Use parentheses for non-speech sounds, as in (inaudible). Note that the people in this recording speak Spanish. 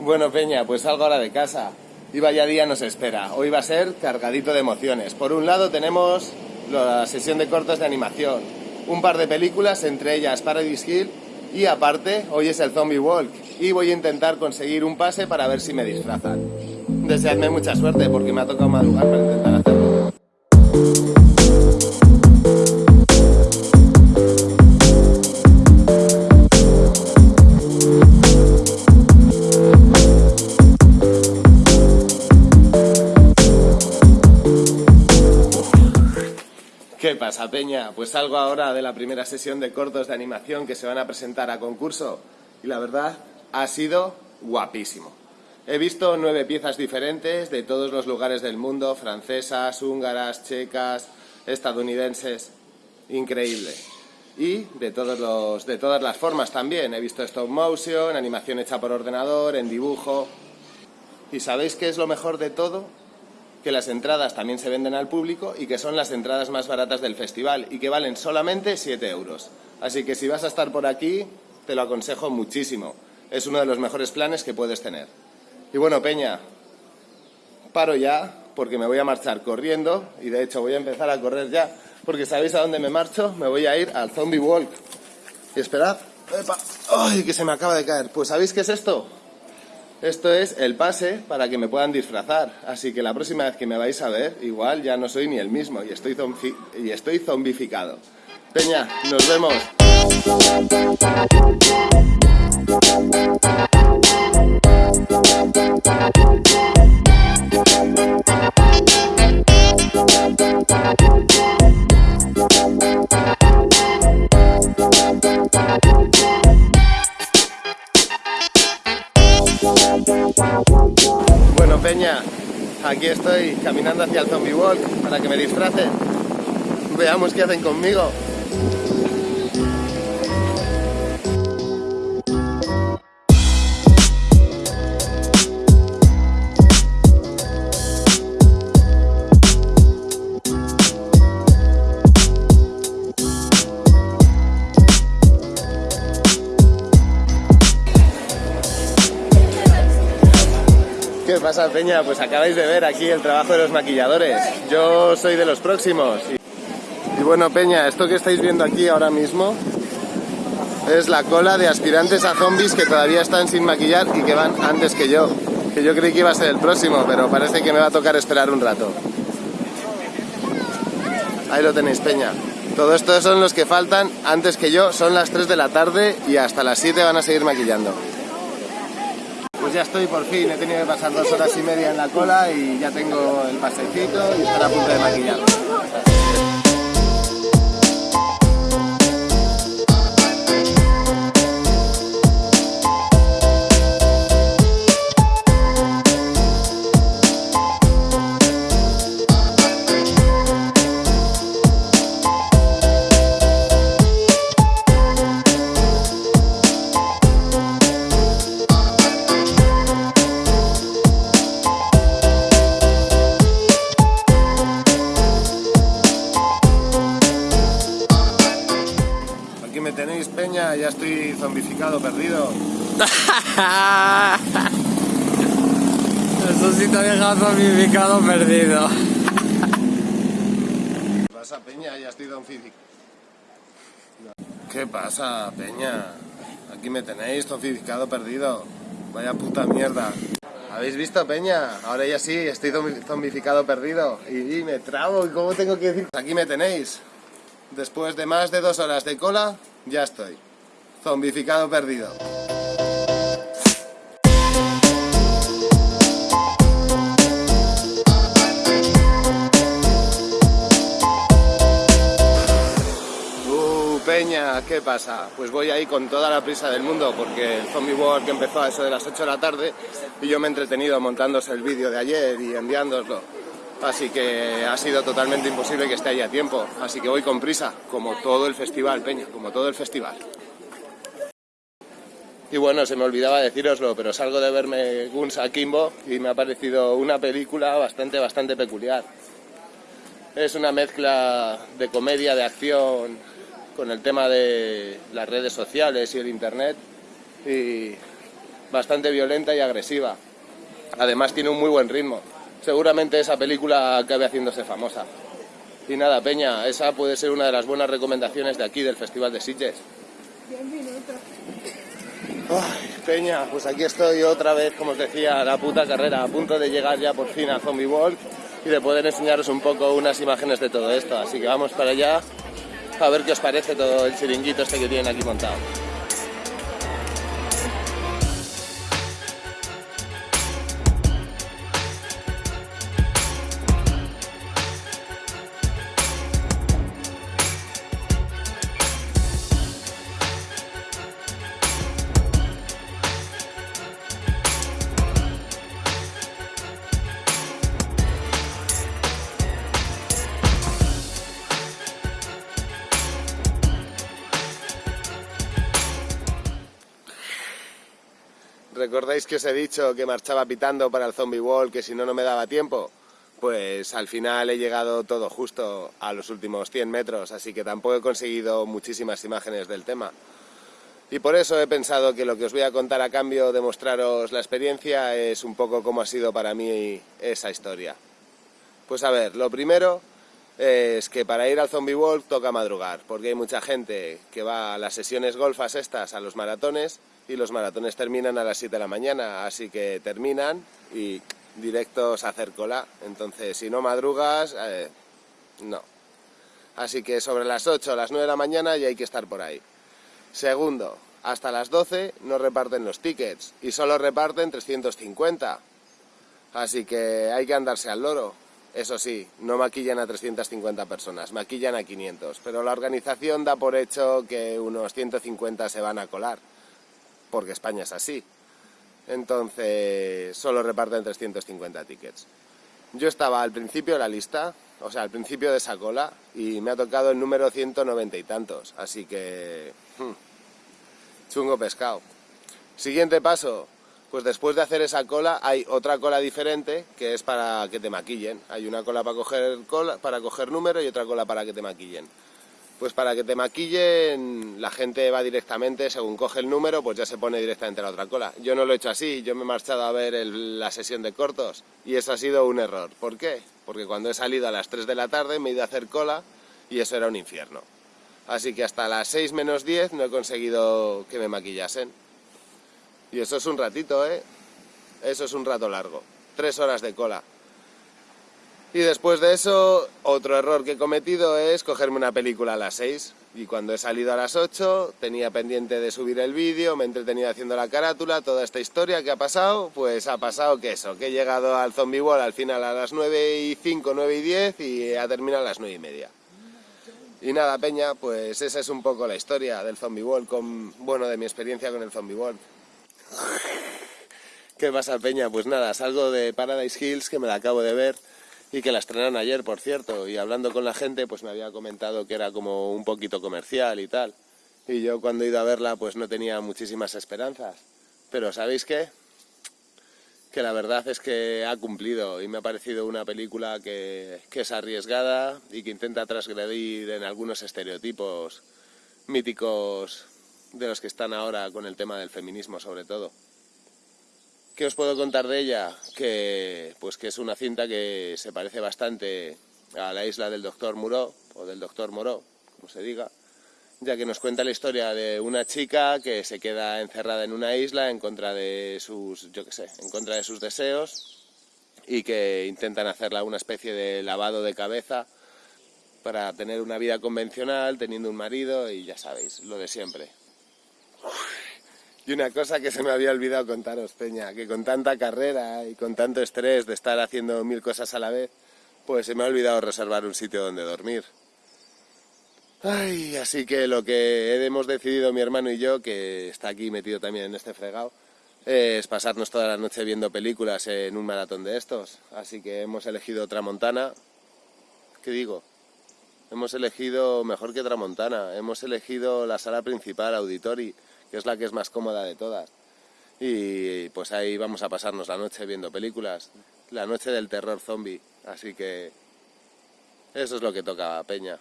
Bueno, Peña, pues salgo ahora de casa. Y vaya día nos espera. Hoy va a ser cargadito de emociones. Por un lado tenemos la sesión de cortos de animación, un par de películas, entre ellas Paradise Hill, y aparte, hoy es el Zombie Walk. Y voy a intentar conseguir un pase para ver si me disfrazan. Deseadme mucha suerte porque me ha tocado madrugar para intentar hacerlo. ¿Qué pasa, Peña? Pues salgo ahora de la primera sesión de cortos de animación que se van a presentar a concurso y la verdad ha sido guapísimo. He visto nueve piezas diferentes de todos los lugares del mundo, francesas, húngaras, checas, estadounidenses. Increíble. Y de, todos los, de todas las formas también. He visto stop motion, animación hecha por ordenador, en dibujo. ¿Y sabéis qué es lo mejor de todo? Que las entradas también se venden al público y que son las entradas más baratas del festival y que valen solamente 7 euros. Así que si vas a estar por aquí, te lo aconsejo muchísimo. Es uno de los mejores planes que puedes tener. Y bueno, Peña, paro ya porque me voy a marchar corriendo y de hecho voy a empezar a correr ya porque ¿sabéis a dónde me marcho? Me voy a ir al Zombie Walk. Y esperad, ¡ay, que se me acaba de caer! Pues ¿sabéis qué es esto? Esto es el pase para que me puedan disfrazar. Así que la próxima vez que me vais a ver, igual ya no soy ni el mismo y estoy, y estoy zombificado. Peña, nos vemos. Aquí estoy caminando hacia el Zombie Walk para que me disfracen. Veamos qué hacen conmigo. ¿Qué pasa, Peña? Pues acabáis de ver aquí el trabajo de los maquilladores. Yo soy de los próximos. Y, bueno, Peña, esto que estáis viendo aquí ahora mismo es la cola de aspirantes a zombies que todavía están sin maquillar y que van antes que yo. Que yo creí que iba a ser el próximo, pero parece que me va a tocar esperar un rato. Ahí lo tenéis, Peña. Todo esto son los que faltan antes que yo. Son las 3 de la tarde y hasta las 7 van a seguir maquillando. Ya estoy por fin, he tenido que pasar dos horas y media en la cola y ya tengo el pasecito y estar a punto de maquillar. Zombificado, perdido. (laughs) Eso sí te ha dejado zombificado, perdido. ¿Qué pasa, Peña? Ya estoy zombificado. ¿Qué pasa, Peña? Aquí me tenéis, zombificado, perdido. Vaya puta mierda. ¿Habéis visto, Peña? Ahora ya sí, estoy zombificado, perdido. Y, me trabo, ¿y cómo tengo que decir? Aquí me tenéis. Después de más de dos horas de cola, ya estoy. Zombificado perdido. Peña, ¿qué pasa? Pues voy ahí con toda la prisa del mundo porque el Zombie World empezó a eso de las 8 de la tarde y yo me he entretenido montándose el vídeo de ayer y enviándoslo. Así que ha sido totalmente imposible que esté ahí a tiempo. Así que voy con prisa, como todo el festival, Peña, como todo el festival. Y bueno, se me olvidaba deciroslo, pero salgo de verme Guns Akimbo y me ha parecido una película bastante, bastante peculiar. Es una mezcla de comedia, de acción, con el tema de las redes sociales y el internet. Y bastante violenta y agresiva. Además tiene un muy buen ritmo. Seguramente esa película acabe haciéndose famosa. Y nada, Peña, esa puede ser una de las buenas recomendaciones de aquí, del Festival de Sitges. Peña, pues aquí estoy otra vez, como os decía, la puta carrera, a punto de llegar ya por fin a Zombie Walk y de poder enseñaros un poco unas imágenes de todo esto. Así que vamos para allá a ver qué os parece todo el chiringuito este que tienen aquí montado. ¿Recordáis que os he dicho que marchaba pitando para el Zombie Wall, que si no, no me daba tiempo? Pues al final he llegado todo justo a los últimos 100 metros, así que tampoco he conseguido muchísimas imágenes del tema. Y por eso he pensado que lo que os voy a contar a cambio de mostraros la experiencia es un poco cómo ha sido para mí esa historia. Pues a ver, lo primero es que para ir al Zombie Wall toca madrugar, porque hay mucha gente que va a las sesiones golfas estas, a los maratones, y los maratones terminan a las 7 de la mañana, así que terminan y directos a hacer cola. Entonces, si no madrugas, eh, no. Así que sobre las 8 o las 9 de la mañana ya hay que estar por ahí. Segundo, hasta las 12 no reparten los tickets y solo reparten 350. Así que hay que andarse al loro. Eso sí, no maquillan a 350 personas, maquillan a 500, pero la organización da por hecho que unos 150 se van a colar porque España es así. Entonces, solo reparten 350 tickets. Yo estaba al principio de la lista, o sea, al principio de esa cola, y me ha tocado el número 190 y tantos, así que... Hmm, chungo pescado. Siguiente paso, pues después de hacer esa cola hay otra cola diferente que es para que te maquillen. Hay una cola para coger, cola, para coger número y otra cola para que te maquillen. Pues para que te maquillen, la gente va directamente, según coge el número, pues ya se pone directamente la otra cola. Yo no lo he hecho así, yo me he marchado a ver la sesión de cortos y eso ha sido un error. ¿Por qué? Porque cuando he salido a las 3 de la tarde me he ido a hacer cola y eso era un infierno. Así que hasta las 6 menos 10 no he conseguido que me maquillasen. Y eso es un ratito, ¿eh? Eso es un rato largo. Tres horas de cola. Y después de eso, otro error que he cometido es cogerme una película a las 6. Y cuando he salido a las 8, tenía pendiente de subir el vídeo, me he entretenido haciendo la carátula, toda esta historia que ha pasado, pues ha pasado que eso, que he llegado al Zombie Wall al final a las 9 y 5, 9 y 10 y ha terminado a las 9 y media. Y nada, Peña, pues esa es un poco la historia del Zombie Wall, con, bueno, de mi experiencia con el Zombie Wall. ¿Qué pasa, Peña? Pues nada, salgo de Paradise Hills, que me la acabo de ver, y que la estrenaron ayer, por cierto, y hablando con la gente, pues me había comentado que era como un poquito comercial y tal. Y yo cuando he ido a verla, pues no tenía muchísimas esperanzas. Pero ¿sabéis qué? Que la verdad es que ha cumplido y me ha parecido una película que, que es arriesgada y que intenta transgredir en algunos estereotipos míticos de los que están ahora con el tema del feminismo sobre todo. ¿Qué os puedo contar de ella? Que, pues que es una cinta que se parece bastante a la isla del Doctor Moreau, o del Doctor Moreau, como se diga, ya que nos cuenta la historia de una chica que se queda encerrada en una isla en contra de sus, yo qué sé, en contra de sus deseos y que intentan hacerla una especie de lavado de cabeza para tener una vida convencional, teniendo un marido y ya sabéis, lo de siempre. Y una cosa que se me había olvidado contaros, Peña, que con tanta carrera y con tanto estrés de estar haciendo mil cosas a la vez, pues se me ha olvidado reservar un sitio donde dormir. Ay, así que lo que hemos decidido mi hermano y yo, que está aquí metido también en este fregado, es pasarnos toda la noche viendo películas en un maratón de estos. Así que hemos elegido Tramontana. ¿Qué digo? Hemos elegido mejor que Tramontana. Hemos elegido la sala principal, Auditori que es la que es más cómoda de todas. Y pues ahí vamos a pasarnos la noche viendo películas, la noche del terror zombie, así que eso es lo que toca Peña.